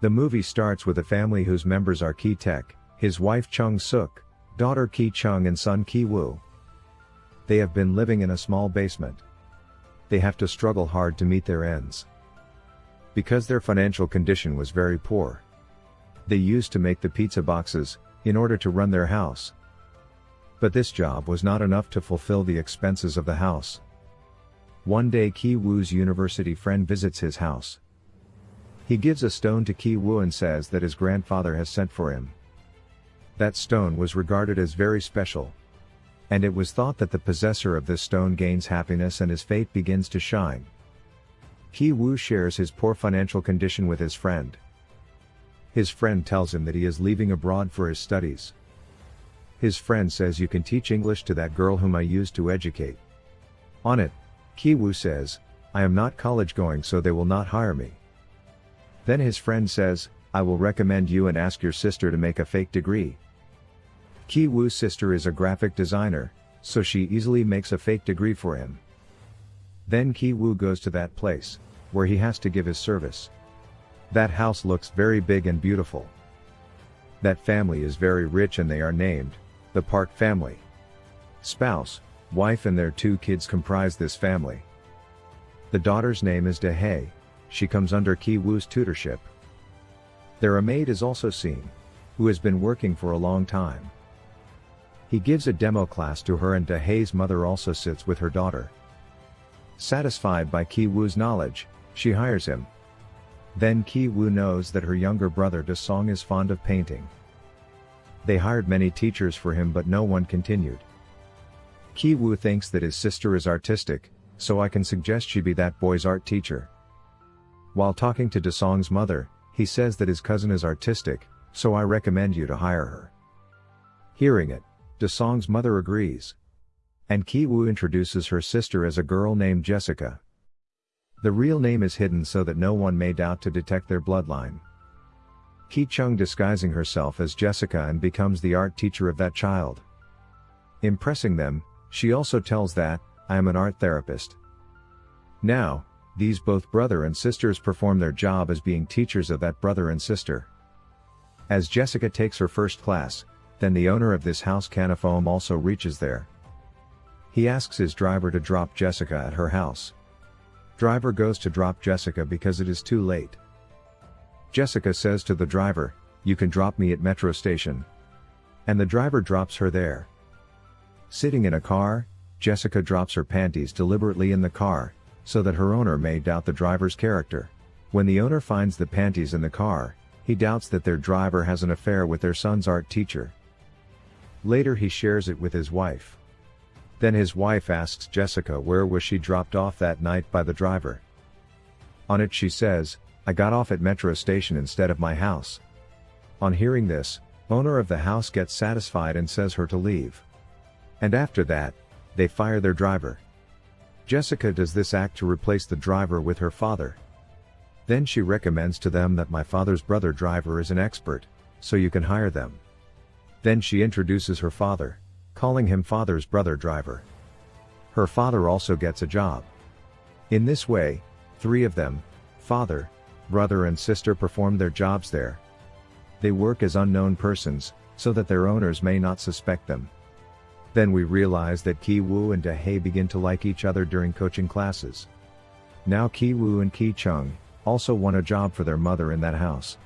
The movie starts with a family whose members are Ki Tek, his wife Chung Suk, daughter Ki Chung and son Ki Woo. They have been living in a small basement. They have to struggle hard to meet their ends. Because their financial condition was very poor. They used to make the pizza boxes, in order to run their house. But this job was not enough to fulfill the expenses of the house. One day Ki Woo's university friend visits his house. He gives a stone to Ki Woo and says that his grandfather has sent for him. That stone was regarded as very special. And it was thought that the possessor of this stone gains happiness and his fate begins to shine. Ki Woo shares his poor financial condition with his friend. His friend tells him that he is leaving abroad for his studies. His friend says you can teach English to that girl whom I used to educate. On it, Ki Woo says, I am not college going so they will not hire me. Then his friend says, I will recommend you and ask your sister to make a fake degree. Ki Woo's sister is a graphic designer, so she easily makes a fake degree for him. Then Ki Woo goes to that place, where he has to give his service. That house looks very big and beautiful. That family is very rich and they are named, the Park family. Spouse, wife and their two kids comprise this family. The daughter's name is Dahae, she comes under Ki Woo's tutorship. There a maid is also seen, who has been working for a long time. He gives a demo class to her and Dahae's mother also sits with her daughter. Satisfied by Ki Woo's knowledge, she hires him. Then Ki Woo knows that her younger brother Da Song is fond of painting. They hired many teachers for him but no one continued. Ki Woo thinks that his sister is artistic, so I can suggest she be that boy's art teacher. While talking to Da Song's mother, he says that his cousin is artistic, so I recommend you to hire her. Hearing it, Da Song's mother agrees. And Ki Woo introduces her sister as a girl named Jessica. The real name is hidden so that no one may doubt to detect their bloodline. Ki Chung disguising herself as Jessica and becomes the art teacher of that child. Impressing them, she also tells that, I am an art therapist. Now, these both brother and sisters perform their job as being teachers of that brother and sister. As Jessica takes her first class, then the owner of this house Canafoam also reaches there. He asks his driver to drop Jessica at her house. Driver goes to drop Jessica because it is too late. Jessica says to the driver, you can drop me at metro station. And the driver drops her there. Sitting in a car, Jessica drops her panties deliberately in the car, so that her owner may doubt the driver's character. When the owner finds the panties in the car, he doubts that their driver has an affair with their son's art teacher. Later he shares it with his wife. Then his wife asks Jessica where was she dropped off that night by the driver. On it she says, I got off at metro station instead of my house. On hearing this, owner of the house gets satisfied and says her to leave. And after that, they fire their driver. Jessica does this act to replace the driver with her father. Then she recommends to them that my father's brother driver is an expert, so you can hire them. Then she introduces her father calling him father's brother driver. Her father also gets a job. In this way, three of them, father, brother and sister perform their jobs there. They work as unknown persons, so that their owners may not suspect them. Then we realize that Ki Woo and Dahae begin to like each other during coaching classes. Now Ki Woo and Ki Chung also want a job for their mother in that house.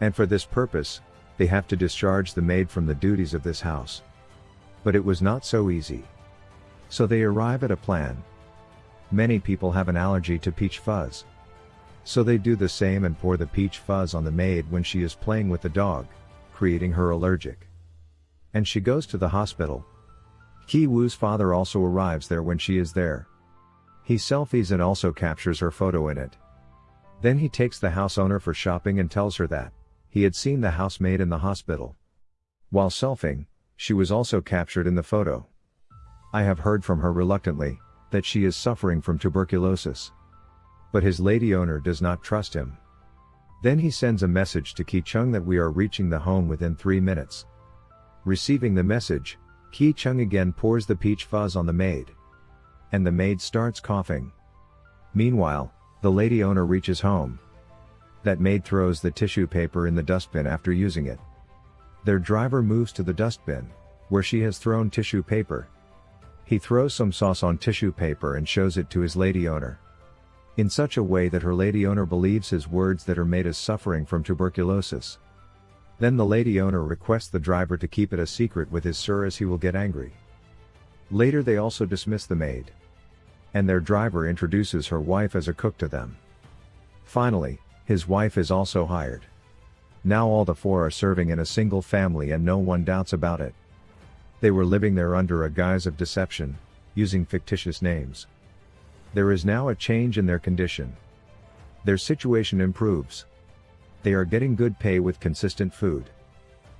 And for this purpose, they have to discharge the maid from the duties of this house. But it was not so easy. So they arrive at a plan. Many people have an allergy to peach fuzz. So they do the same and pour the peach fuzz on the maid when she is playing with the dog, creating her allergic. And she goes to the hospital. Ki Woo's father also arrives there when she is there. He selfies and also captures her photo in it. Then he takes the house owner for shopping and tells her that he had seen the housemaid in the hospital. While selfing, she was also captured in the photo. I have heard from her reluctantly, that she is suffering from tuberculosis. But his lady owner does not trust him. Then he sends a message to Ki Chung that we are reaching the home within 3 minutes. Receiving the message, Ki Chung again pours the peach fuzz on the maid. And the maid starts coughing. Meanwhile, the lady owner reaches home. That maid throws the tissue paper in the dustbin after using it. Their driver moves to the dustbin, where she has thrown tissue paper. He throws some sauce on tissue paper and shows it to his lady owner. In such a way that her lady owner believes his words that her maid is suffering from tuberculosis. Then the lady owner requests the driver to keep it a secret with his sir as he will get angry. Later they also dismiss the maid. And their driver introduces her wife as a cook to them. Finally, his wife is also hired. Now all the four are serving in a single family and no one doubts about it. They were living there under a guise of deception, using fictitious names. There is now a change in their condition. Their situation improves. They are getting good pay with consistent food.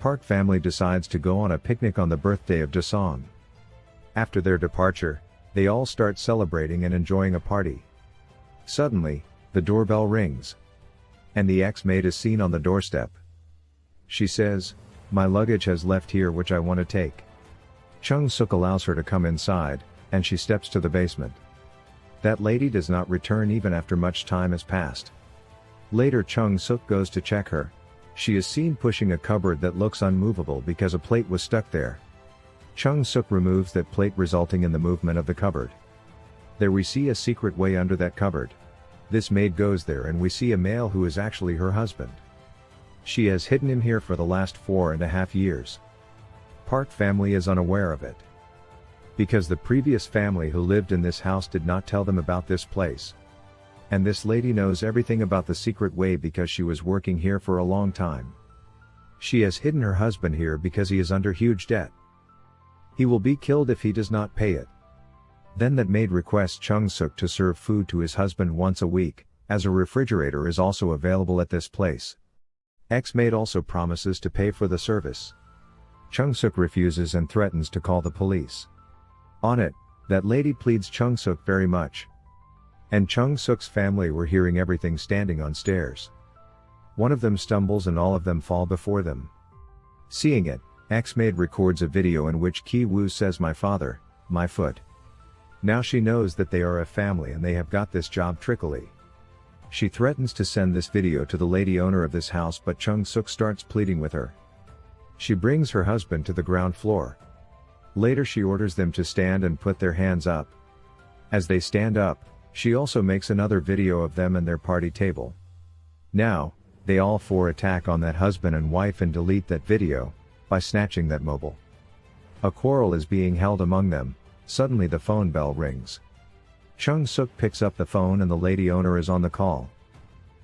Park family decides to go on a picnic on the birthday of Dasong. After their departure, they all start celebrating and enjoying a party. Suddenly, the doorbell rings. And the ex-maid is seen on the doorstep. She says, my luggage has left here which I want to take. Chung Suk allows her to come inside, and she steps to the basement. That lady does not return even after much time has passed. Later Chung Suk goes to check her. She is seen pushing a cupboard that looks unmovable because a plate was stuck there. Chung Suk removes that plate resulting in the movement of the cupboard. There we see a secret way under that cupboard. This maid goes there and we see a male who is actually her husband. She has hidden him here for the last four and a half years. Park family is unaware of it. Because the previous family who lived in this house did not tell them about this place. And this lady knows everything about the secret way because she was working here for a long time. She has hidden her husband here because he is under huge debt. He will be killed if he does not pay it. Then that maid requests Chung Suk to serve food to his husband once a week, as a refrigerator is also available at this place. Ex-maid also promises to pay for the service. Chung Suk refuses and threatens to call the police. On it, that lady pleads Chung Suk very much, and Chung Suk's family were hearing everything standing on stairs. One of them stumbles and all of them fall before them. Seeing it, X-Maid records a video in which Ki Woo says my father, my foot. Now she knows that they are a family and they have got this job trickily. She threatens to send this video to the lady owner of this house but Chung Suk starts pleading with her. She brings her husband to the ground floor. Later she orders them to stand and put their hands up. As they stand up, she also makes another video of them and their party table. Now, they all four attack on that husband and wife and delete that video, by snatching that mobile. A quarrel is being held among them, suddenly the phone bell rings. Chung Suk picks up the phone and the lady owner is on the call.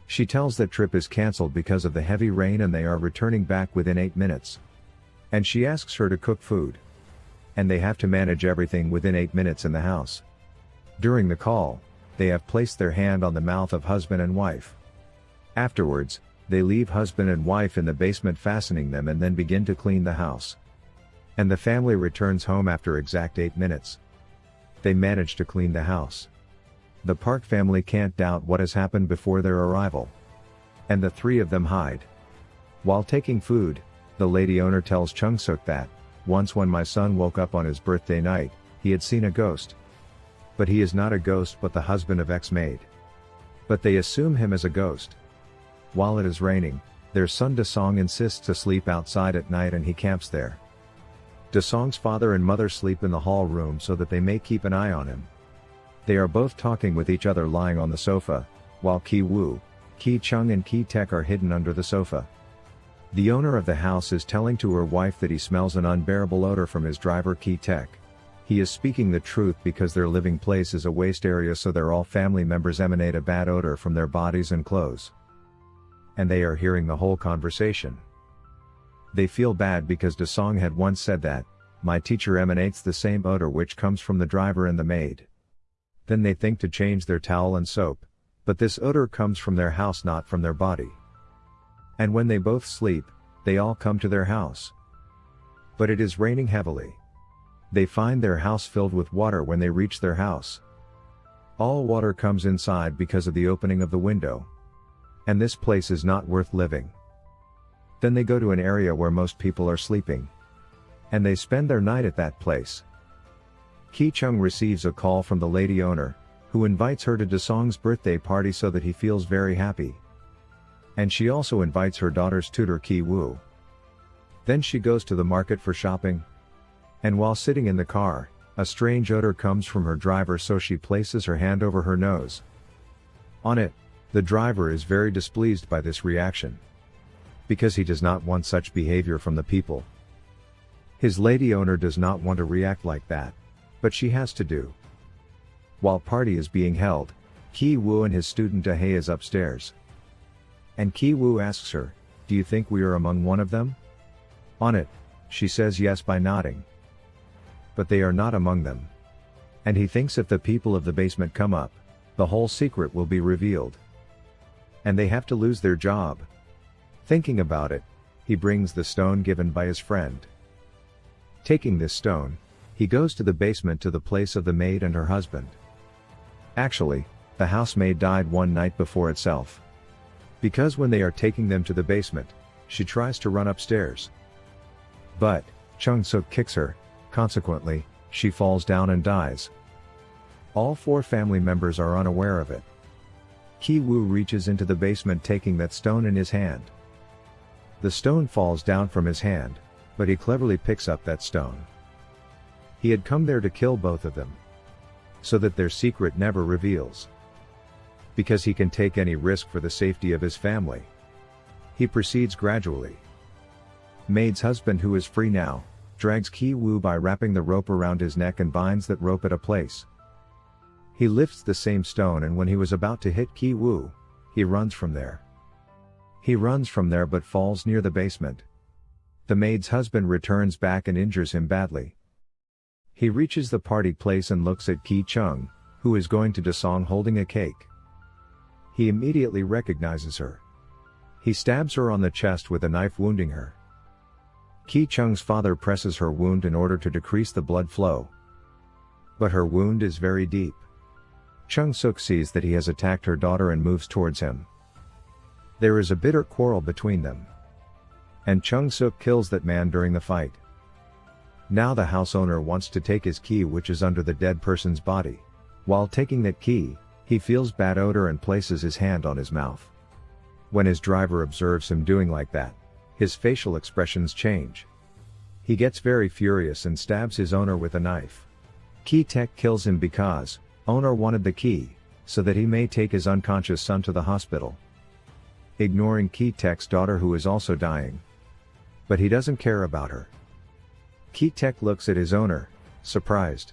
She tells that trip is cancelled because of the heavy rain and they are returning back within 8 minutes. And she asks her to cook food. And they have to manage everything within 8 minutes in the house. During the call, they have placed their hand on the mouth of husband and wife. Afterwards, they leave husband and wife in the basement fastening them and then begin to clean the house. And the family returns home after exact 8 minutes. They manage to clean the house. The Park family can't doubt what has happened before their arrival. And the three of them hide. While taking food, the lady owner tells Chung Suk that, once when my son woke up on his birthday night, he had seen a ghost. But he is not a ghost but the husband of ex-maid. But they assume him as a ghost. While it is raining, their son Dasong insists to sleep outside at night and he camps there. Dasong's father and mother sleep in the hall room so that they may keep an eye on him. They are both talking with each other lying on the sofa, while Ki Woo, Ki Chung and Ki Tek are hidden under the sofa. The owner of the house is telling to her wife that he smells an unbearable odor from his driver Ki Tek. He is speaking the truth because their living place is a waste area so their all family members emanate a bad odor from their bodies and clothes. And they are hearing the whole conversation. They feel bad because Dasong had once said that, my teacher emanates the same odor which comes from the driver and the maid. Then they think to change their towel and soap, but this odor comes from their house not from their body. And when they both sleep, they all come to their house. But it is raining heavily. They find their house filled with water when they reach their house. All water comes inside because of the opening of the window. And this place is not worth living. Then they go to an area where most people are sleeping. And they spend their night at that place. Ki Chung receives a call from the lady owner, who invites her to Dasong's birthday party so that he feels very happy. And she also invites her daughter's tutor Ki Woo. Then she goes to the market for shopping. And while sitting in the car, a strange odor comes from her driver so she places her hand over her nose. On it, the driver is very displeased by this reaction. Because he does not want such behavior from the people. His lady owner does not want to react like that. But she has to do. While party is being held, Ki Woo and his student Dahae is upstairs. And Ki Woo asks her, do you think we are among one of them? On it, she says yes by nodding. But they are not among them. And he thinks if the people of the basement come up, the whole secret will be revealed. And they have to lose their job. Thinking about it, he brings the stone given by his friend. Taking this stone, he goes to the basement to the place of the maid and her husband. Actually, the housemaid died one night before itself. Because when they are taking them to the basement, she tries to run upstairs. But, Chung Suk kicks her, consequently, she falls down and dies. All four family members are unaware of it. Ki Woo reaches into the basement taking that stone in his hand. The stone falls down from his hand, but he cleverly picks up that stone. He had come there to kill both of them. So that their secret never reveals. Because he can take any risk for the safety of his family. He proceeds gradually. Maid's husband who is free now, drags Ki Woo by wrapping the rope around his neck and binds that rope at a place. He lifts the same stone and when he was about to hit Ki Woo, he runs from there. He runs from there but falls near the basement. The maid's husband returns back and injures him badly. He reaches the party place and looks at Ki Chung, who is going to Dasong holding a cake. He immediately recognizes her. He stabs her on the chest with a knife wounding her. Ki Chung's father presses her wound in order to decrease the blood flow. But her wound is very deep. Chung Suk sees that he has attacked her daughter and moves towards him. There is a bitter quarrel between them. And Chung Suk kills that man during the fight. Now the house owner wants to take his key which is under the dead person's body. While taking that key, he feels bad odor and places his hand on his mouth. When his driver observes him doing like that, his facial expressions change. He gets very furious and stabs his owner with a knife. Ki Tek kills him because, Owner wanted the key, so that he may take his unconscious son to the hospital. Ignoring Ki Tek's daughter who is also dying. But he doesn't care about her. Ki Tek looks at his owner, surprised.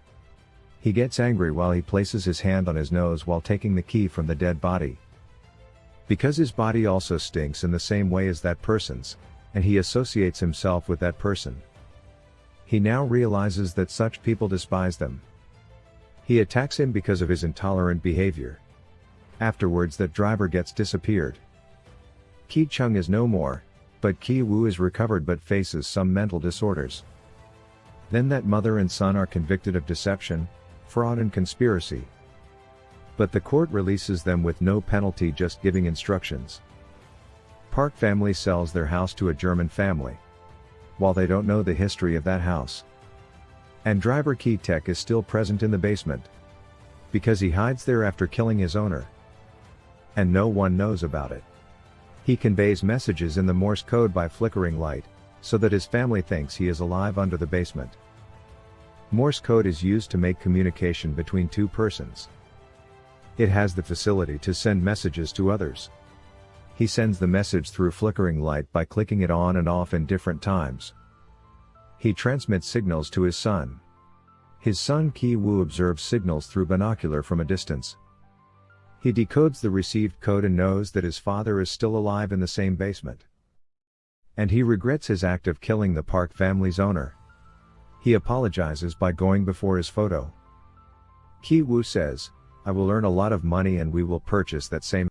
He gets angry while he places his hand on his nose while taking the key from the dead body. Because his body also stinks in the same way as that person's, and he associates himself with that person. He now realizes that such people despise them. He attacks him because of his intolerant behavior. Afterwards that driver gets disappeared. Ki Chung is no more, but Ki Woo is recovered but faces some mental disorders. Then that mother and son are convicted of deception, fraud and conspiracy. But the court releases them with no penalty just giving instructions. Park family sells their house to a German family. While they don't know the history of that house. And driver Ki Tek is still present in the basement. Because he hides there after killing his owner. And no one knows about it. He conveys messages in the Morse code by flickering light, so that his family thinks he is alive under the basement. Morse code is used to make communication between two persons. It has the facility to send messages to others. He sends the message through flickering light by clicking it on and off in different times. He transmits signals to his son. His son Ki Woo observes signals through binocular from a distance. He decodes the received code and knows that his father is still alive in the same basement. And he regrets his act of killing the Park family's owner. He apologizes by going before his photo. Ki Woo says, I will earn a lot of money and we will purchase that same